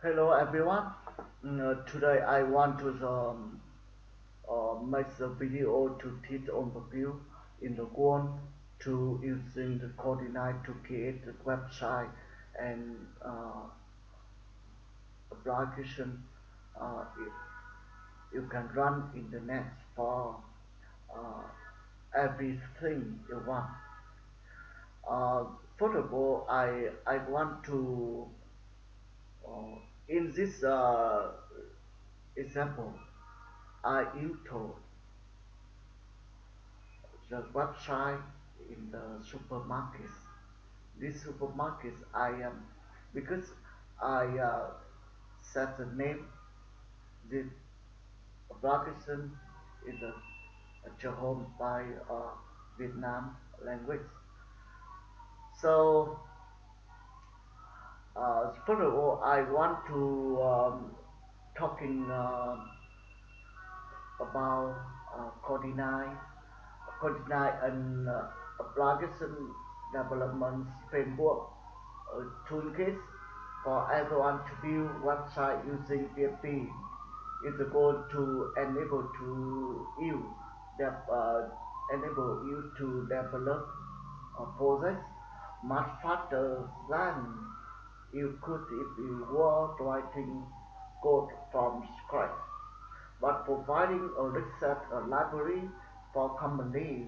Hello everyone. Mm, uh, today I want to um, uh, make the video to teach on the view in the one to using the CodeIgniter to create the website and uh, application uh, you, you can run in the net for uh, everything you want. Uh, first of all, I I want to uh, in this uh, example I intro the website in the supermarkets. This supermarkets I am because I uh, set the name the application is a, a home by uh, Vietnam language. So uh, first of all, I want to um, talking uh, about uh, CodeIgniter, CodeIgniter and uh, application development framework uh, toolkit for everyone to build website using PHP It's goal to enable to you that uh, enable you to develop a project much faster than you could if you were writing code from scratch but providing a research library for company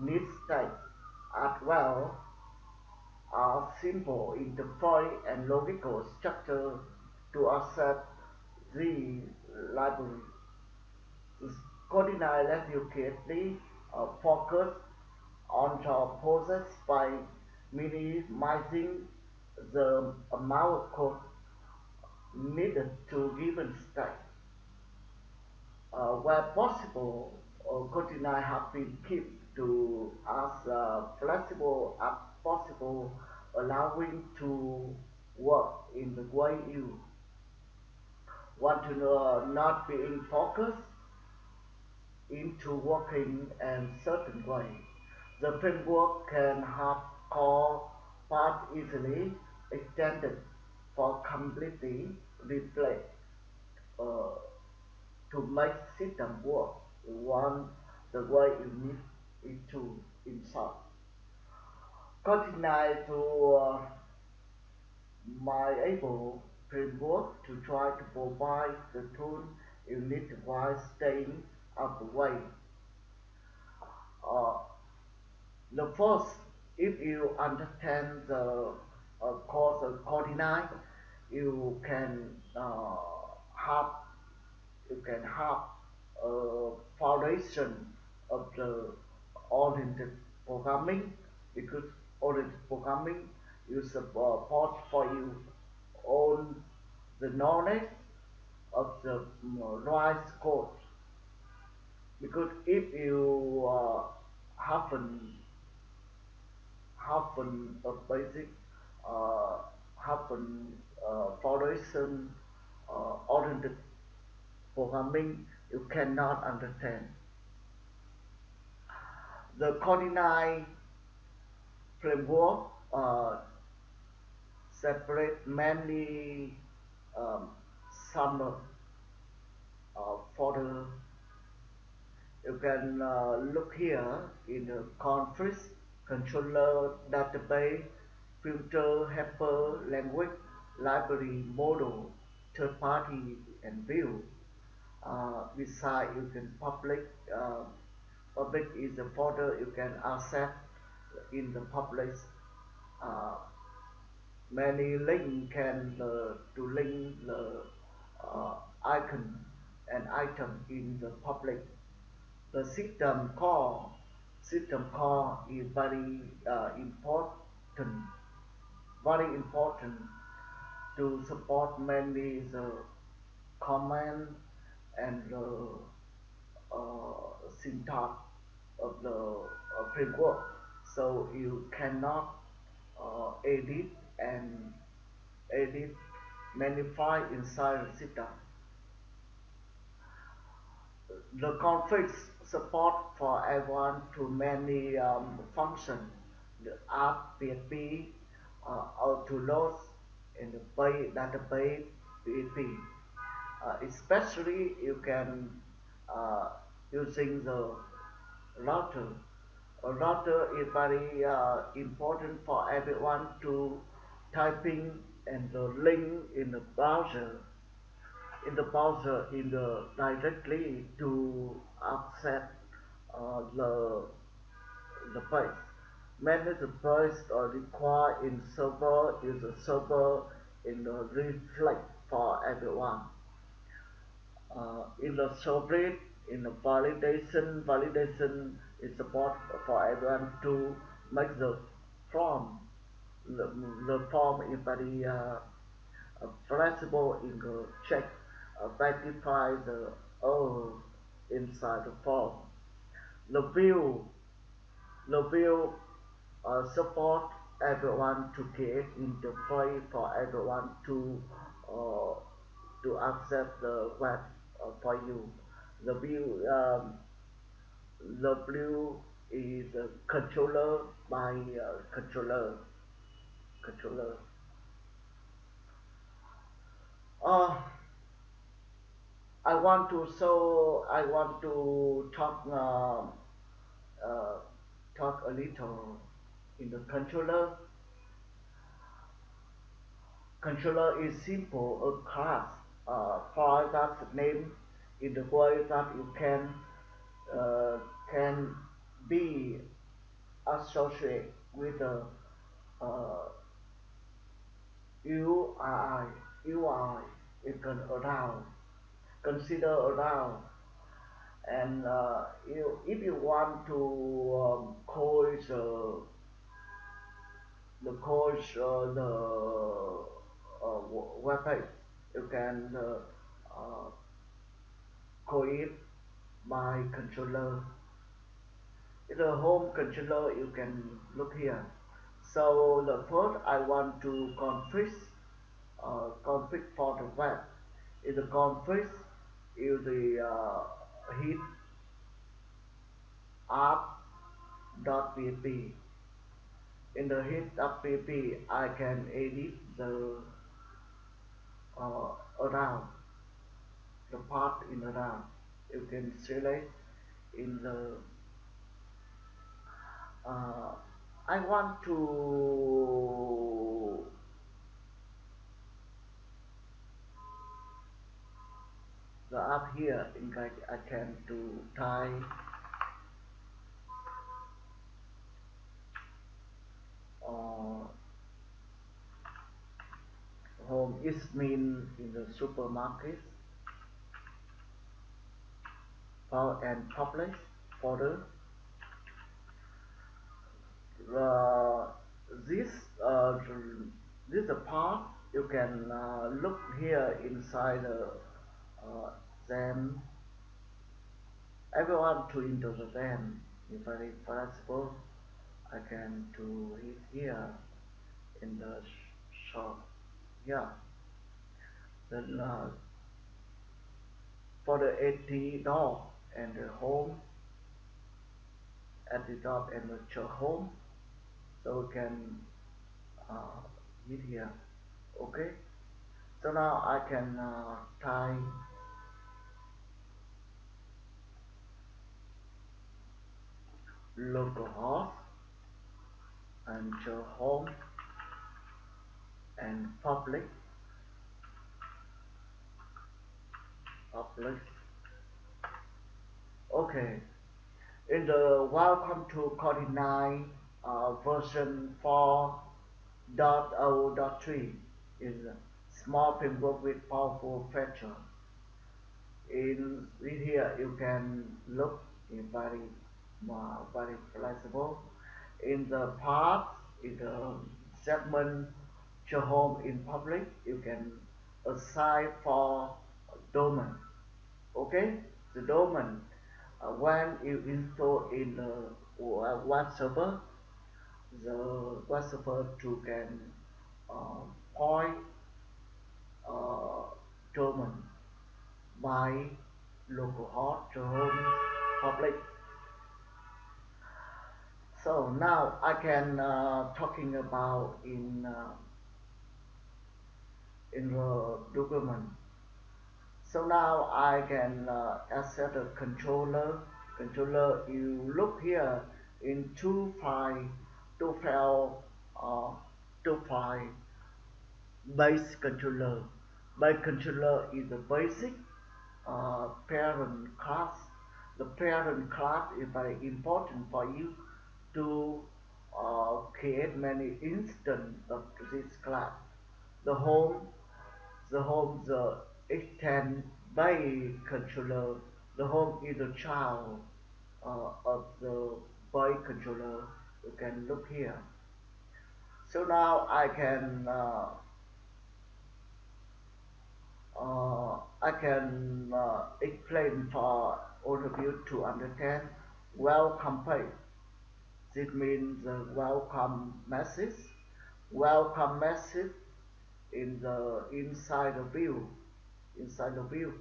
needs text as well as simple interface and logical structure to access the library. CodeIgniter lets you creatively uh, focus on the process by minimizing the amount of needed to given state. uh, where possible, uh, CodeIgniter have been kept to as uh, flexible as possible, allowing to work in the way you want to know, not being focused into working in certain way. The framework can have core part easily extended for completely replace uh, to make system work one the way you need it to insert. Continue to uh, my able framework to try to provide the tool you need while staying out the way. Uh, the first, if you understand the uh, course of CodeIgniter, you can uh, have you can have a foundation of the oriented programming because oriented programming you support for you own the knowledge of the right code. Because if you uh, haven't haven't a basic uh, haven't uh, foundation uh, oriented programming you cannot understand. The CodeIgniter framework uh, separate many um, some uh. You can uh, look here in the conference controller, database, filter, helper, language, library, model, third party, and view. uh, beside you can public uh, public is the folder you can access in the public uh, many link can uh, to link the uh, icon and item in the public the system call system call is very uh, important very important to support many the command and the uh, syntax of the uh, framework. So you cannot uh, edit and edit many files inside the system. The config support for everyone to many um, functions. The app, PHP, uh, to load, and the database, PHP. Uh, especially you can uh, using the router. A router is very important for everyone to typing and the link in the browser in the browser in the directly to access uh, the the page. Manage the page or require in server is a server in the reflect for everyone. Uh, in the subreddit, in the validation, validation is support for everyone to make the form. The, the form is very uh, uh, flexible in the check, uh, verify the error inside the form. The view, the view uh, support everyone to create interface for everyone to uh, to access the web uh, for you. The view um, the view is a controller by uh, controller controller. Uh, I want to so I want to talk uh, uh, talk a little in the controller. Controller is simple a class uh, for that name in the way that you can uh, can be associated with the uh, UI UI you can around consider around and uh, you, if you want to um, coach uh, the coach uh, the uh, web page you can uh, uh, call it by controller. In the home controller you can look here. So the first I want to config uh, config for the web. In the config use the uh, hit app.php in the hit.php I can edit the uh, around the part in the around. You can select in the uh, I want to the up here in fact I can to type uh, home is mean in the supermarket. File and publish folder uh, this uh, this is a part you can uh, look here inside the uh, then everyone to into the then if very possible I can do it here in the shop yeah. Then uh, for the 80 door and the home at the top and the show home so we can uh, hit here okay? So now I can uh, type localhost and home and public public. Okay. In the welcome to Coding uh, version 4.0.3 is a small framework with powerful feature. In, in here you can look in very uh, very flexible in the part in the segment show home in public you can assign for domain okay? The domain uh, when you install in the web server the web server to can uh, point uh, domain by localhost to home public so now I can uh, talking about in uh, in the document. So now I can uh, access the controller. Controller, you look here in two file, two file, uh, two file base controller. Base controller is the basic uh, parent class. The parent class is very important for you to uh, create many instances of this class. The home, the home, the extend by controller. The home is the child uh, of the by controller. You can look here. So now I can uh, uh, I can uh, explain for all of you to understand welcome page. This means the welcome message. Welcome message in the inside the view. Inside the view.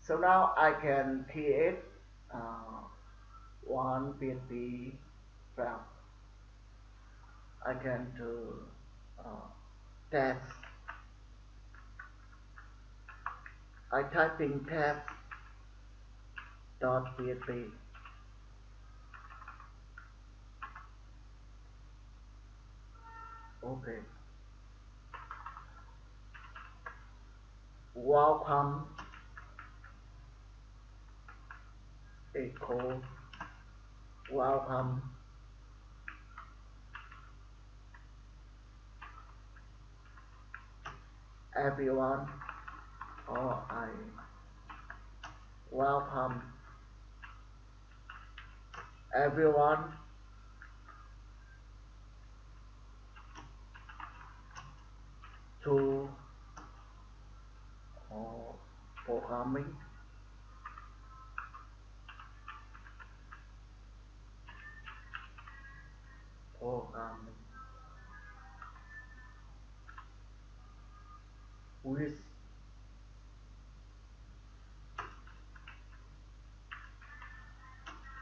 So now I can create uh, one PHP file. I can do uh. I in test dot PHP. Okay. Welcome. Echo welcome. Everyone. Or I. Welcome. Everyone to uh, programming programming with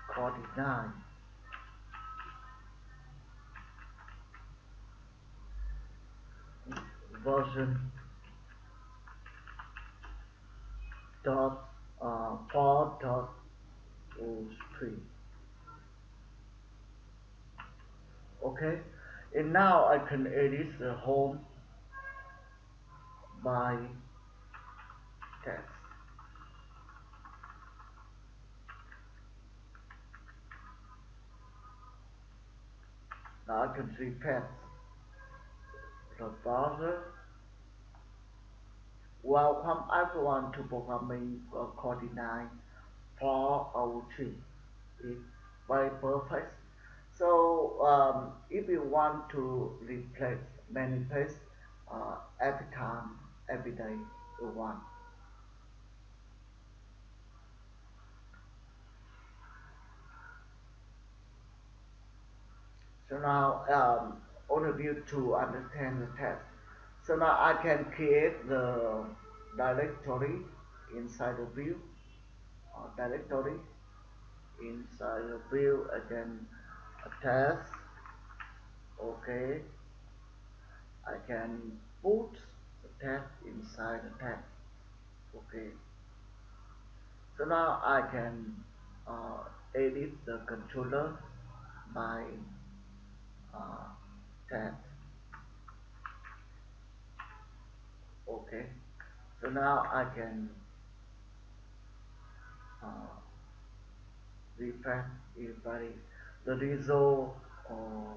CodeIgniter version dot uh, four dot three. Okay, and now I can edit the home by text. Now I can see pets. The browser welcome everyone to programming uh, CodeIgniter 403 is very perfect. So um, if you want to replace many pages uh, every time, every day you want. So now um, all of you to understand the test. So now I can create the directory inside the view uh, directory inside the view again test. Okay. I can put the test inside the test. Okay. So now I can uh, edit the controller by uh, test okay. So now I can uh, refresh everybody the result uh,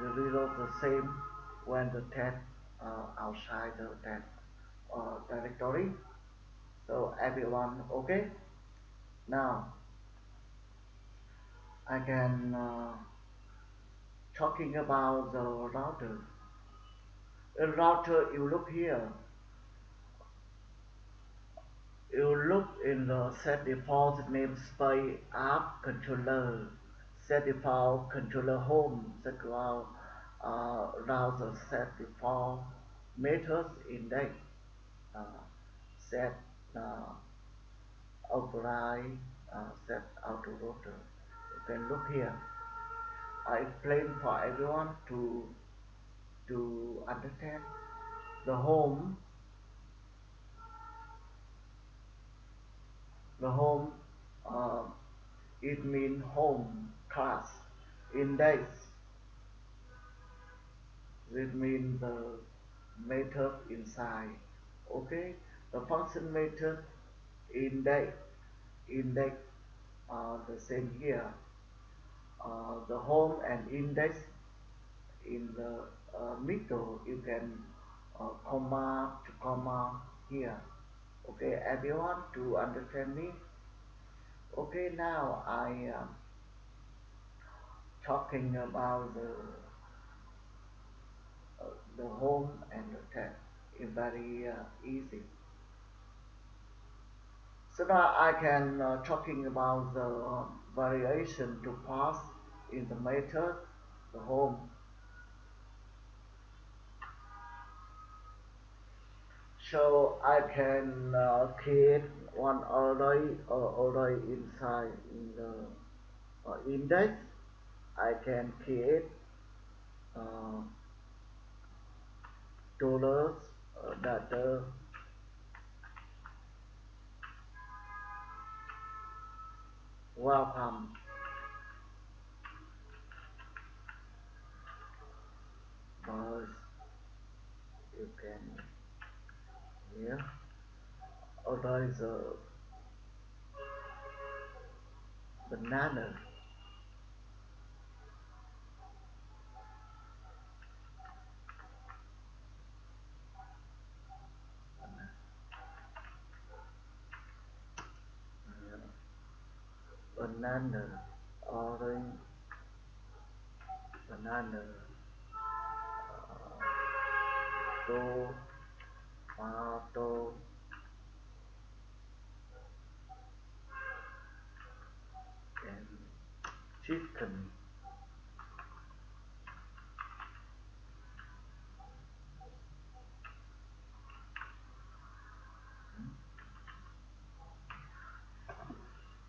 the result the same when the test uh, outside the test uh, directory. So everyone okay? Now I can uh, talking about the router router you look here you look in the set default namespace app controller. Set default controller home. Set default uh, router set default methods index. Uh, set uh, override uh, set auto router. You can look here. I explain for everyone to to understand the home the home uh, it means home class. Index it means the method inside. Okay? The function method index index are the same here. Uh, the home and index in the middle you can uh, comma to comma here. Okay everyone to understand me? Okay now I am talking about the uh, the home and the text is very uh, easy. So now I can uh, talking about the uh, variation to pass in the method the home so I can uh, create one array uh, array inside in the uh, index. I can create uh, dollars uh, data welcome. But you can here order is a banana. Banana. Orange. Banana. Uh, tomato and chicken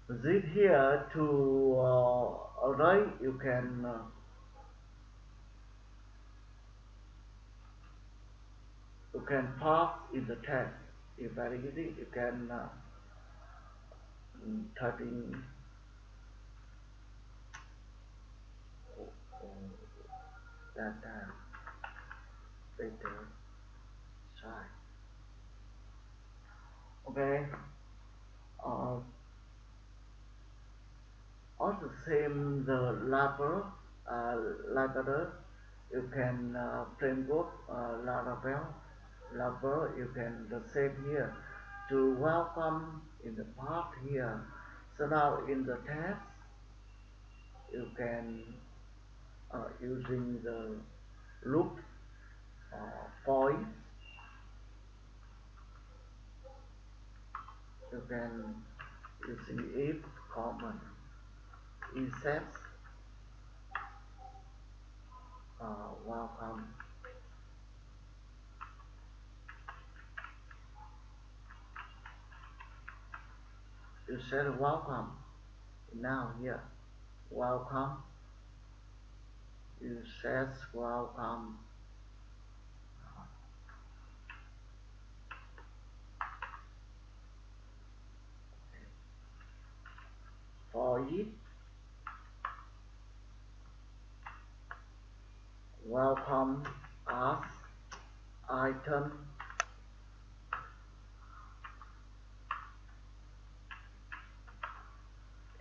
this here to uh, array you can uh, can pass in the text it's very easy you can uh, mm, type in data data site okay. Uh, also same the label uh, label you can uh, framework uh, Laravel label you can the same here to welcome in the part here. So now in the text you can uh, using the loop uh, you can using if common insert uh, welcome you said welcome. Now here welcome. You says welcome. For it welcome as item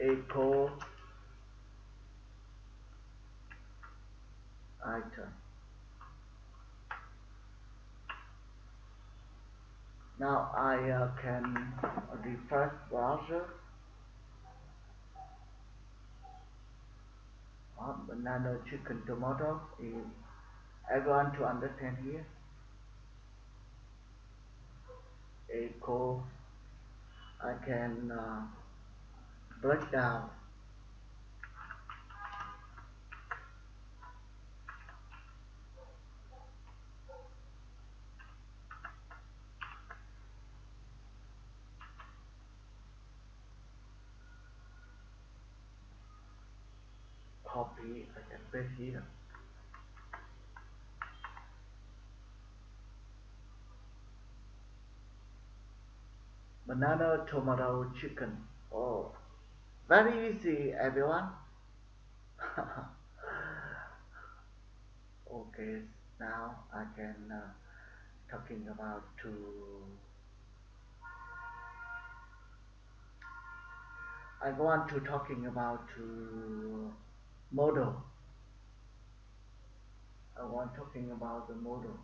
echo item now I uh, can refresh browser. Banana chicken tomato is everyone to understand here? Echo I can uh, breakdown copy I can paste here. Banana tomato chicken very easy everyone. Okay now I can uh, talking about to I want to talking about to model. I want talking about the model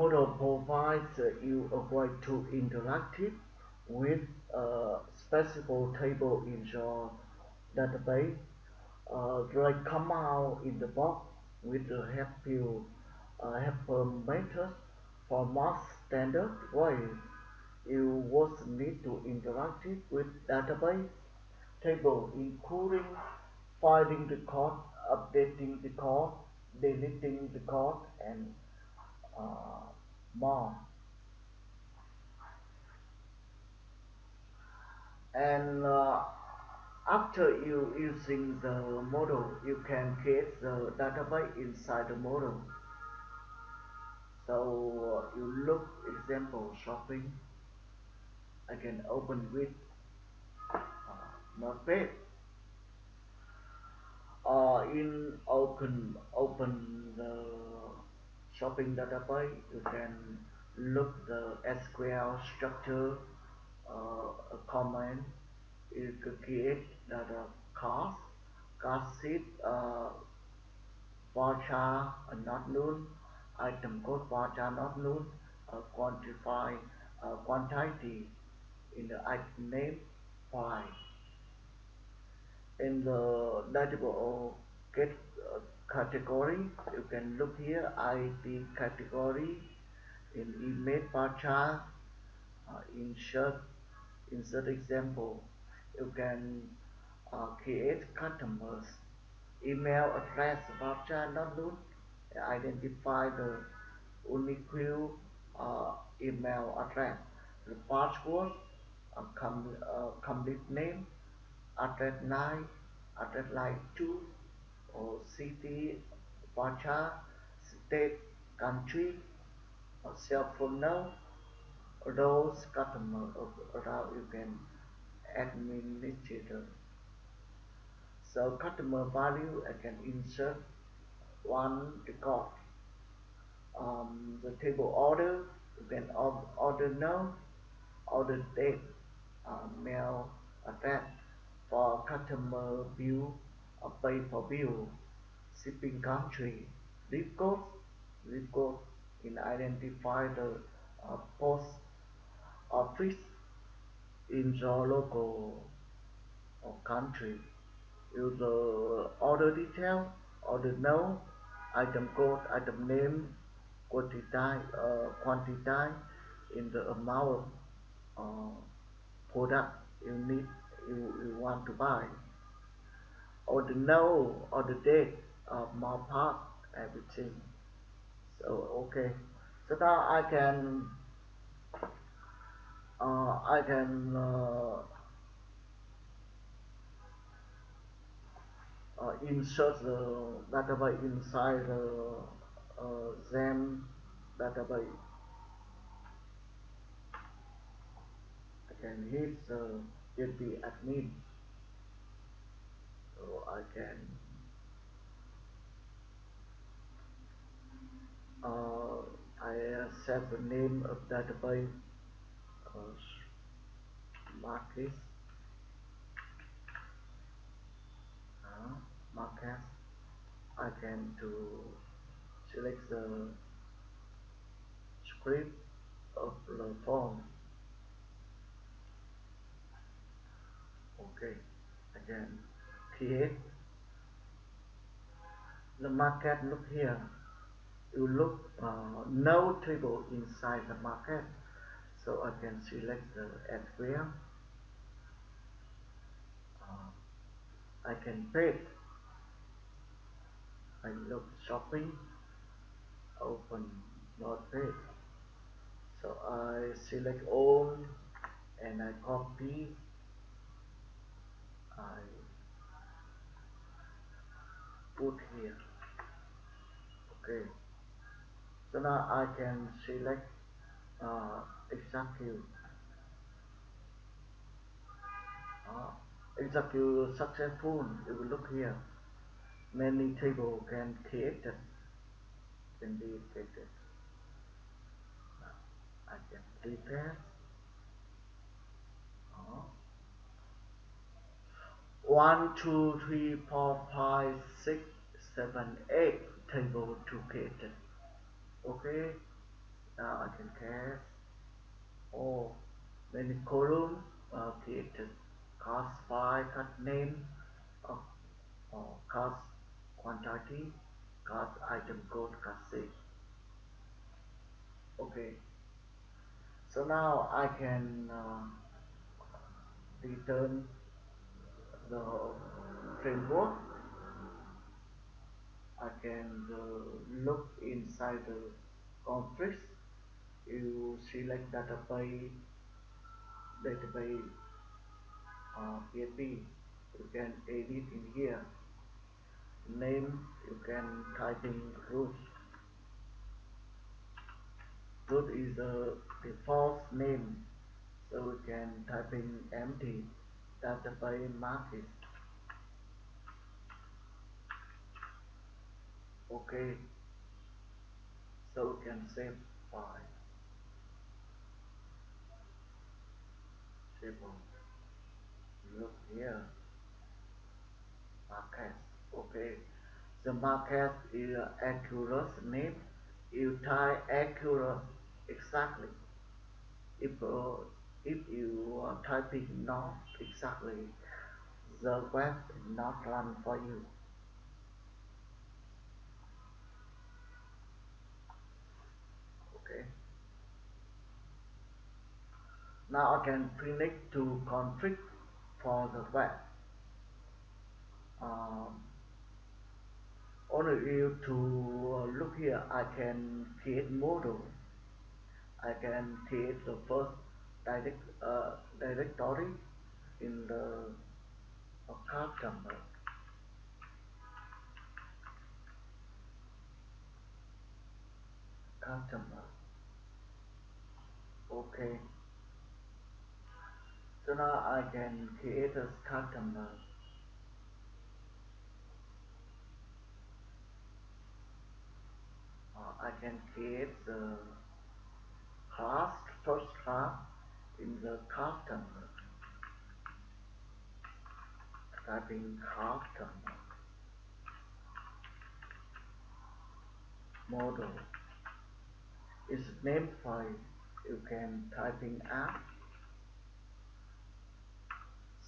model provides you a way to interact with a specific table in your database. Uh, they come out in the box with a help uh, helper method for most standard ways. You would need to interact with database table including finding the code, updating the code, deleting the code, and uh, more. And uh, after you using the model, you can create the database inside the model. So uh, you look example shopping. I can open with uh, Notepad. Uh, in open open the data database, you can look the SQL structure uh, command you create uh, cost cost sheet uh, varchar uh, not null item code varchar not null uh, quantify uh, quantity in the item name file. In the database get uh, category. You can look here id category. In image varchar uh, insert insert example. You can uh, create customers. Email address varchar download. Identify the unique uh, email address. The password uh, com- uh, complete name. Address line address line 2 or city varchar state country or cell phone number those customer around you can administrator. So customer value I can insert one record. Um, the table order you can order now. Order date uh, mail address for customer bill uh, for bill shipping country zip code zip code in identify the uh, post office in your local or country. Use the order detail order now item code item name quantity uh, quantity in the amount of uh, product you need you, you want to buy order now the date of my part everything so okay so now I can uh, I can uh, uh, insert the database inside the uh, Zen database. I can hit the JP admin so I can uh, I set the name of database uh, market uh, market I can to select the script of the form okay again create the market look here. You look uh, no table inside the market so I can select the SQL uh, I can paste I look shopping open Notepad. So I select all and I copy. I put here. Okay. So now I can select uh, execute uh, execute successful you will look here many table can created can be created. Now I can refresh uh, one two three four five six seven eight table to created okay? Now I can cast. Or many column uh, created cost by cut name of uh, cost quantity cost item code cost six. Okay. So now I can uh, return the framework I can uh, look inside the conflicts you select database database uh, PHP you can edit in here. Name you can type in root. Root is the default name. So we can type in empty. Database market okay so we can save file on look here. Market okay the market is accurate name you type accurate exactly. If uh, if you are typing not exactly the web not run for you okay. Now I can finish to config for the web. Um, only you to uh, look here I can create model. I can create the first direct uh, directory in the uh, customer customer okay. So now I can create a customer uh, I can create the class first class in the customer typing customer model. Is name file you can type in app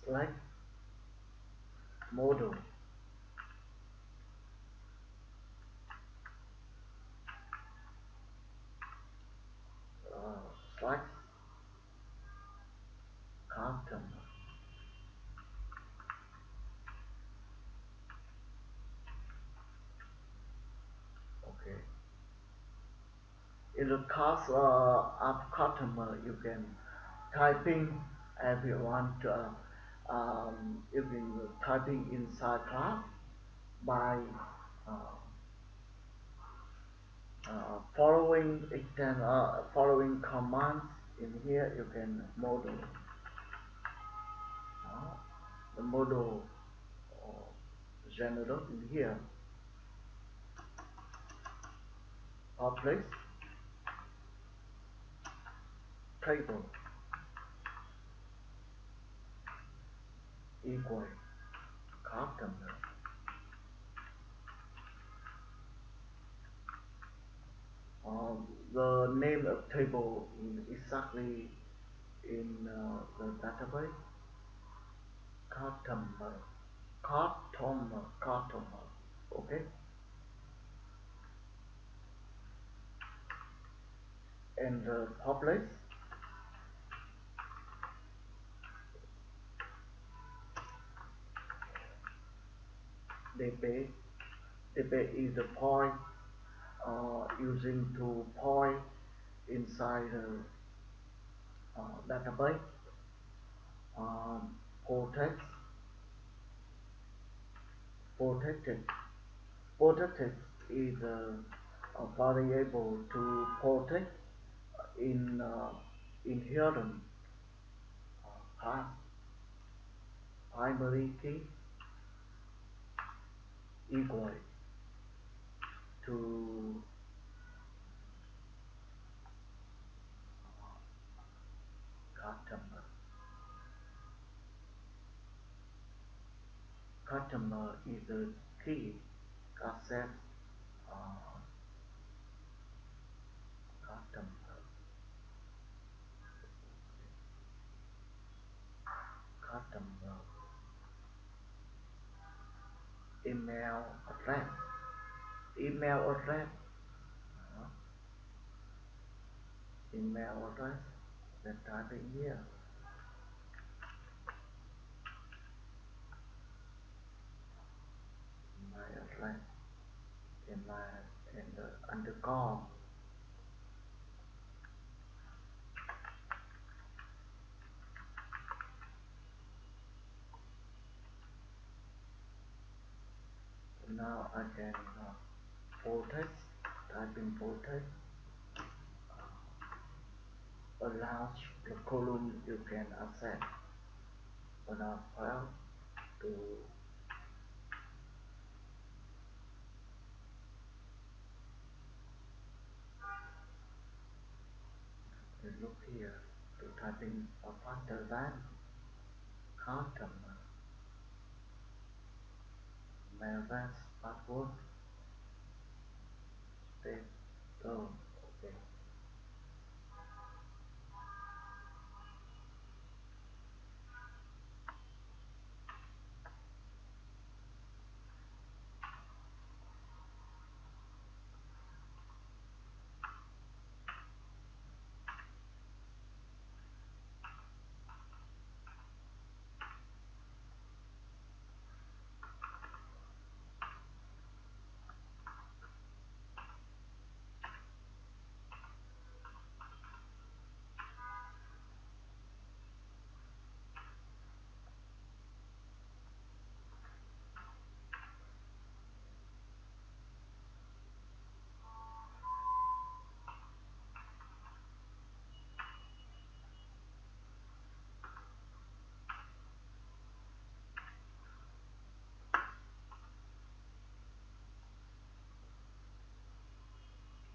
select model uh, select customer okay in the class uh, app customer. You can typing everyone to uh, um, you can typing inside class by uh, uh, following extend uh, following commands in here. You can model uh, the model uh, general in here. Public table. Equal. Customer uh, the name of table is exactly in uh, the database. Customer customer customer okay? And the public db db is the point uh, using to point inside the uh, database um, protect, protected. Protected is a, a variable to protect in uh, inherent uh, path primary key equal to customer. Customer is a key asset uh, customer customer email address email address uh, email address then type here my address in my in the underscore now I can uh, protect type in protect a large column you can access another file to look here to type in a faster than customer Mailbox password state oh okay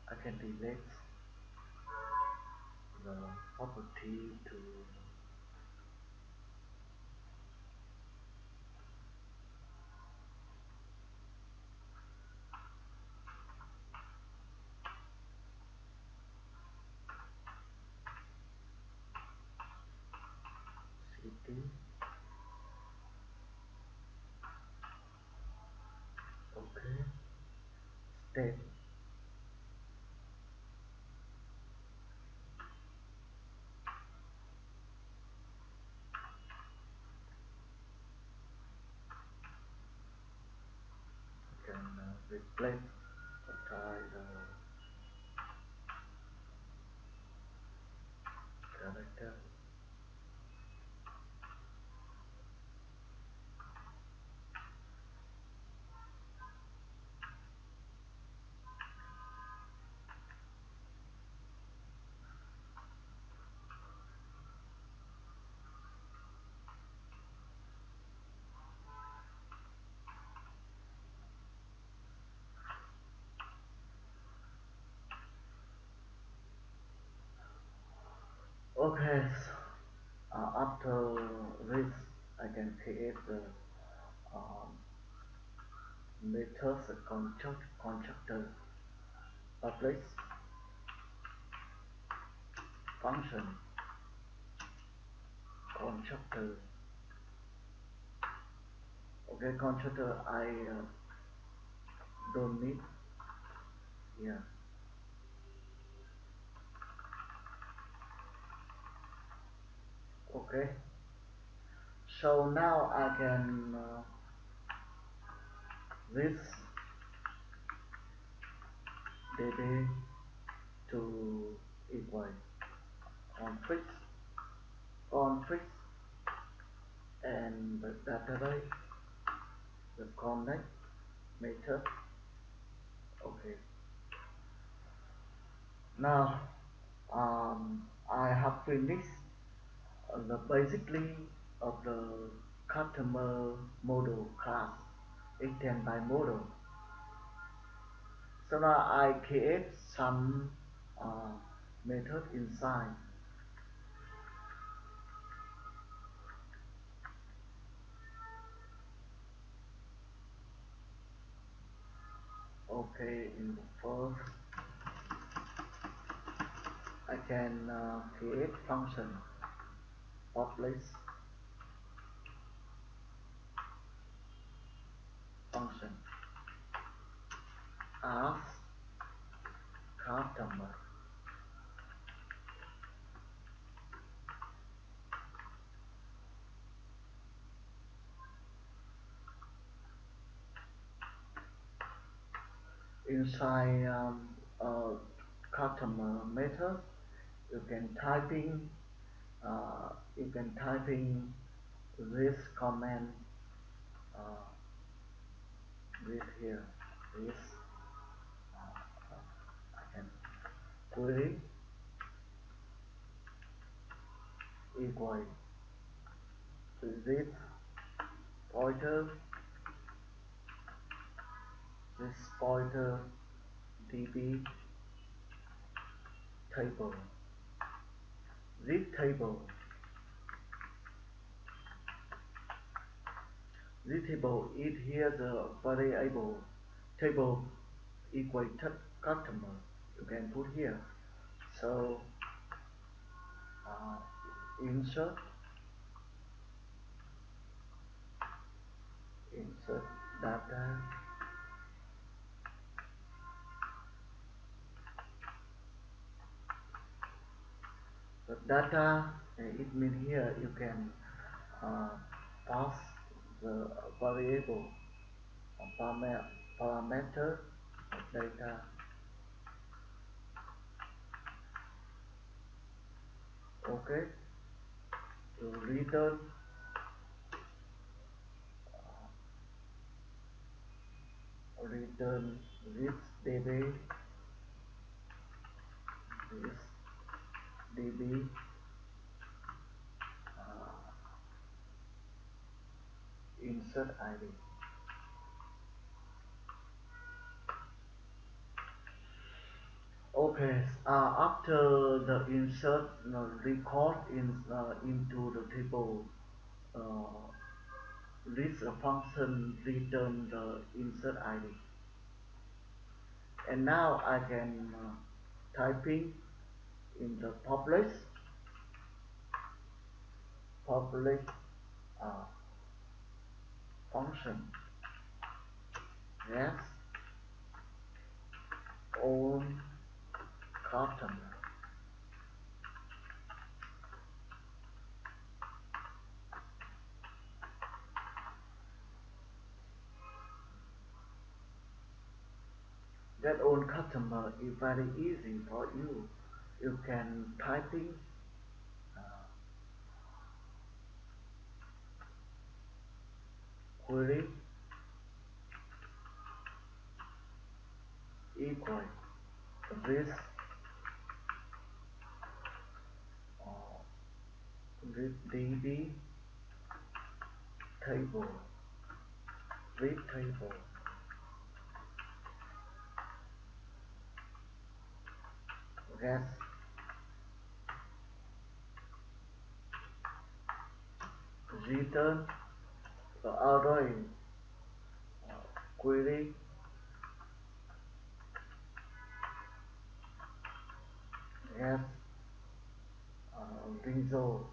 I can delete the property to city okay. State I can uh, replace the title character okay so, uh, after this I can create the um, methods construct constructor. Public function. Constructor. Okay constructor I uh, don't need. Here okay. So now I can uh, this db to equal on fix on config and the database the connect method okay. Now um, I have finished the basically of the customer model class extend by model. So now I create some uh, method inside. Okay in the first I can uh, create function publish function. Ask customer inside um, uh, customer method you can typing uh, you can type in this command uh, this here this uh, I can query equal this pointer this pointer db table this table this table is here the variable table equal to customer. You can put here. So uh, insert insert data the data it means here you can uh, pass the variable parameter data. Okay? To return uh, return this db this db uh, insert id okay uh, after the insert uh, record in uh, into the table uh, this function return the insert id and now I can uh, typing in the publish public uh, function yes own customer. That own customer is very easy for you you can typing uh, query equal this uh, this db table read table. Yes return the array uh, query yes. Uh, result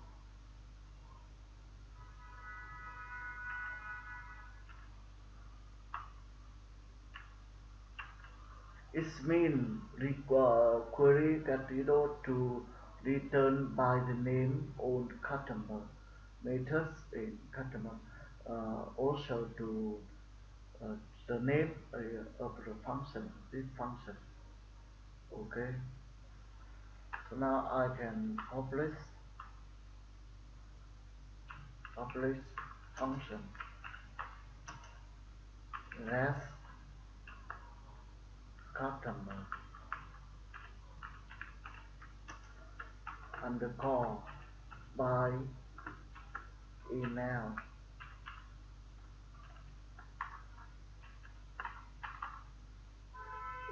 It means require query Catido to return by the name of customer methods in customer also to the name uh, of the function this function. Okay? So now I can publish publish function. Less customer underscore by email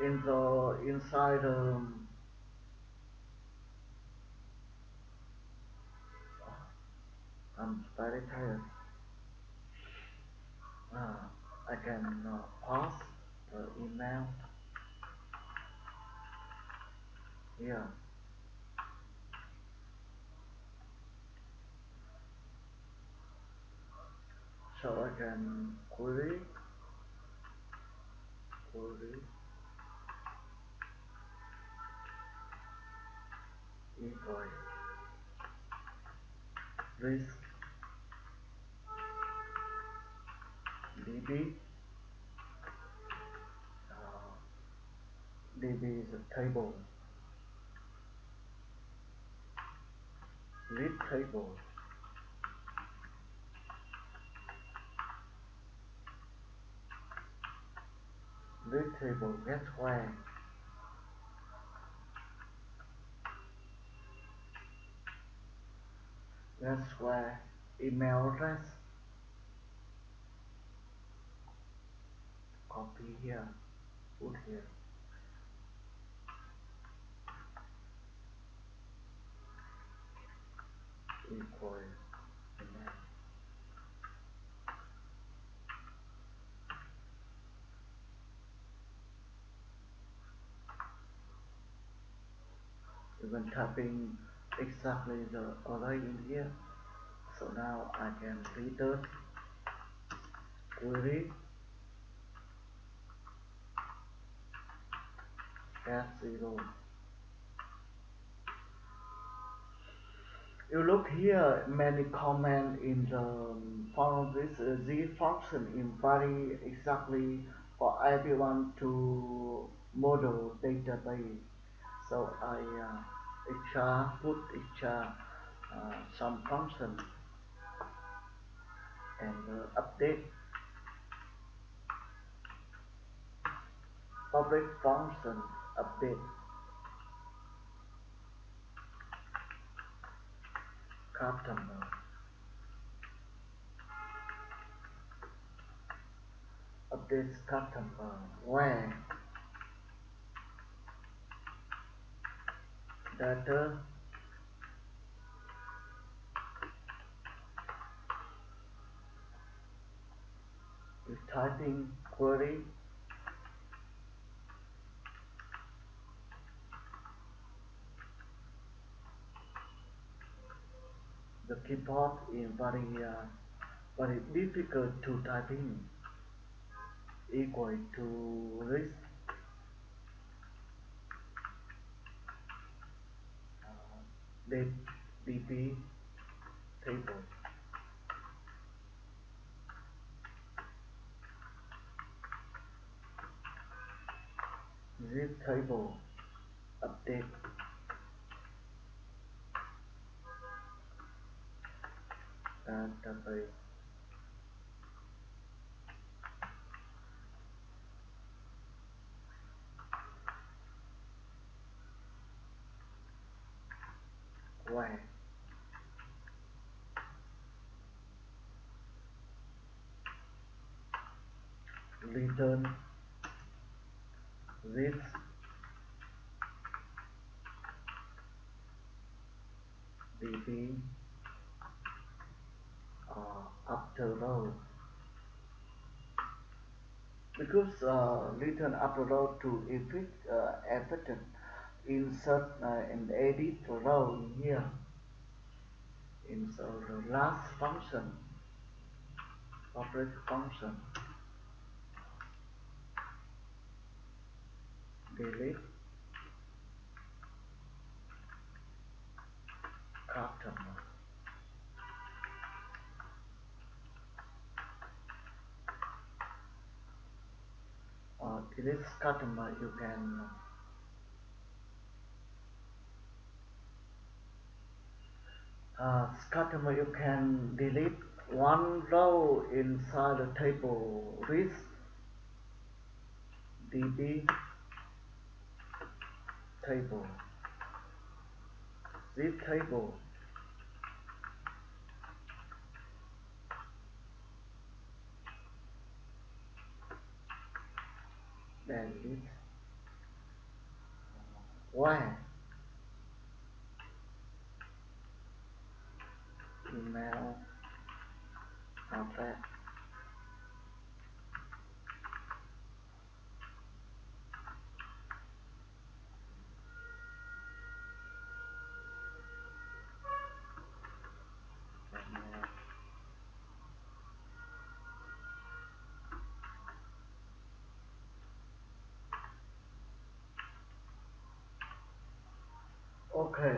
in the inside um, I'm very tired. Uh, I can uh, pass the email. Here so I can query query equal risk db uh, db is a table. Read table read table where that's where email address. Copy here. Put here. Equal email even typing exactly the array in here so now I can return query. Get zero. You look here many comment in the from this uh, z function in very exactly for everyone to model database so I uh, HR put HR uh, some function and uh, update. Public function update. Customer updates customer where data. Is typing query. The keyboard is very uh, very difficult to type in. Equal to risk uh, db table zip table update. Database where return this db uh, after row because uh, return after row to effect uh, effective insert uh, and edit row here. Insert the last function public function. Delete. Customer uh, delete customer you can uh, customer you can delete one row inside the table. List db table. This table. Then it where email okay.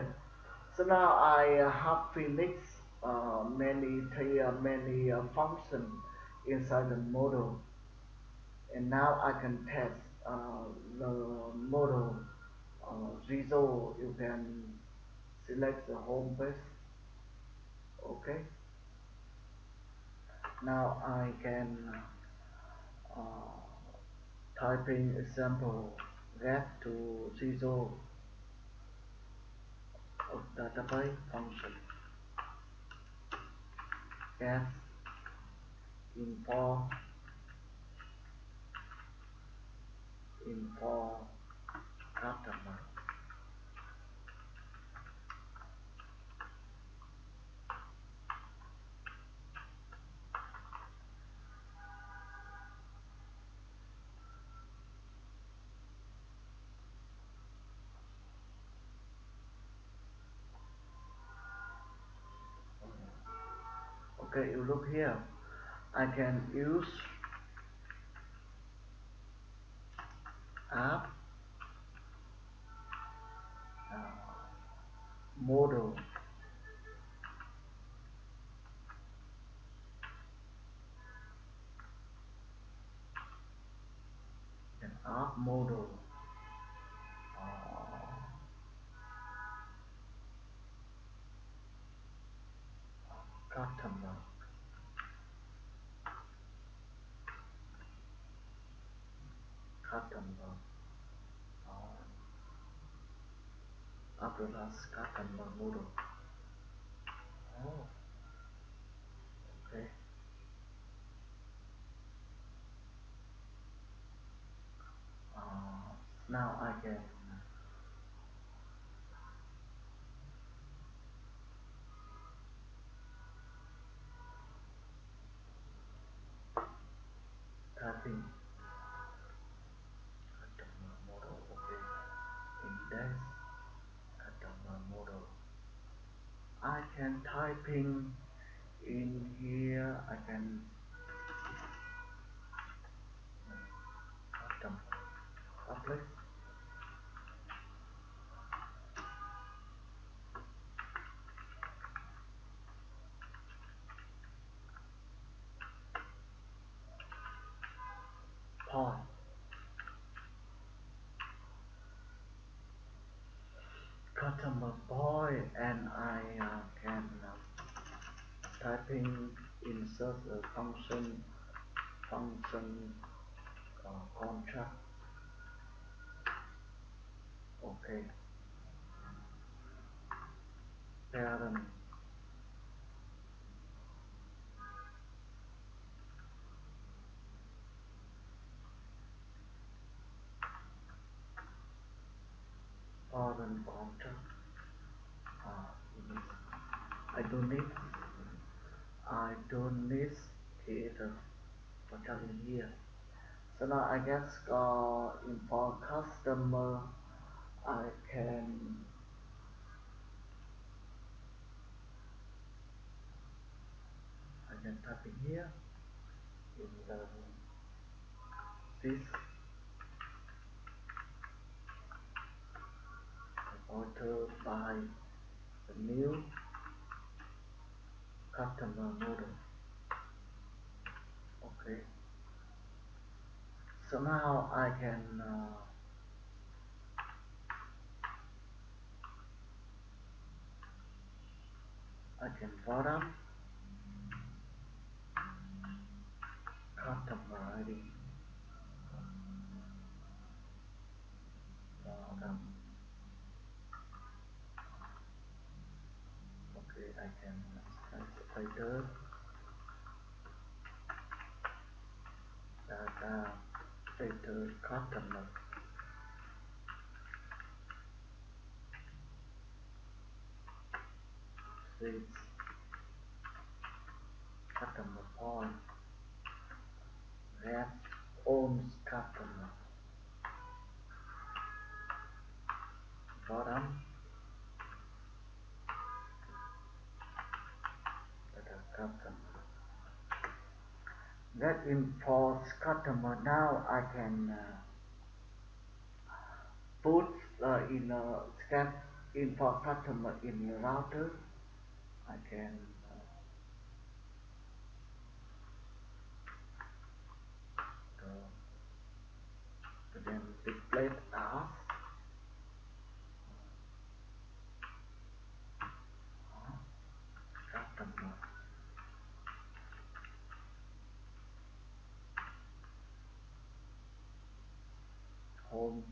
So now I uh, have finished many uh, many uh, functions inside the model. And now I can test uh, the model uh, result. You can select the home page okay. Now I can uh, typing example get to result of database function get info info customer okay you look here. I can use app uh, model an app model uh, customer customer uh, Abdullah's customer model oh. Okay. Uh, now I can typing typing in here I can customer public point customer boy and I uh, typing insert the function function uh, contract? Okay. Parent. Parent contract? Uh, I don't need Need creator for telling here. So now I guess uh, for customer I can I can type in here in the this alter by the new customer model okay so now I can uh, I can bottom customer ID. Bottom. Okay, I can spider data data customer six customer point that owns customer bottom data customer that imports customer now I can uh, put uh, in a scan import customer in the router. I can uh, go to then display as customer home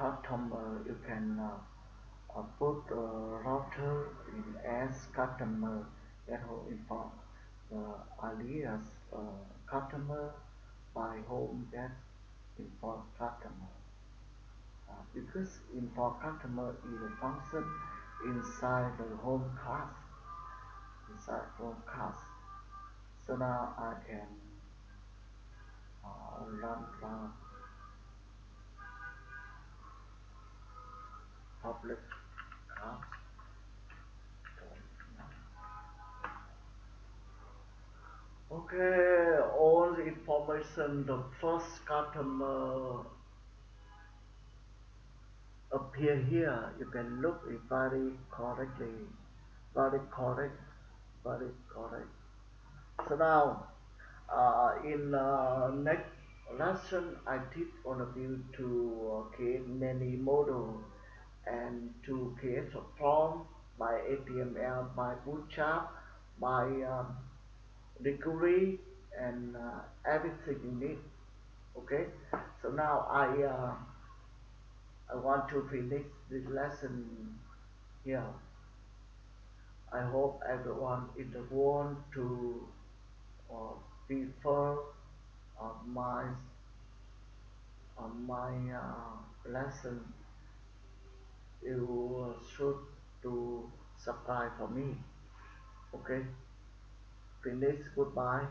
customer you can uh, uh, put uh, router in as customer that will import the alias uh, customer by home that import customer. Uh, because import customer is a function inside the home class inside home class. So now I can uh, run run public class Okay, all the information, the first customer appear here. You can look it very correctly, very correct, very correct. So now, uh, in uh, next lesson, I teach all of you to uh, create many model and to create a form by HTML, by Bootstrap, by degree and uh, everything you need okay? So now I uh, I want to finish this lesson here. I hope everyone in the world to uh, prefer uh, my my uh, lesson. You should to subscribe for me okay finish goodbye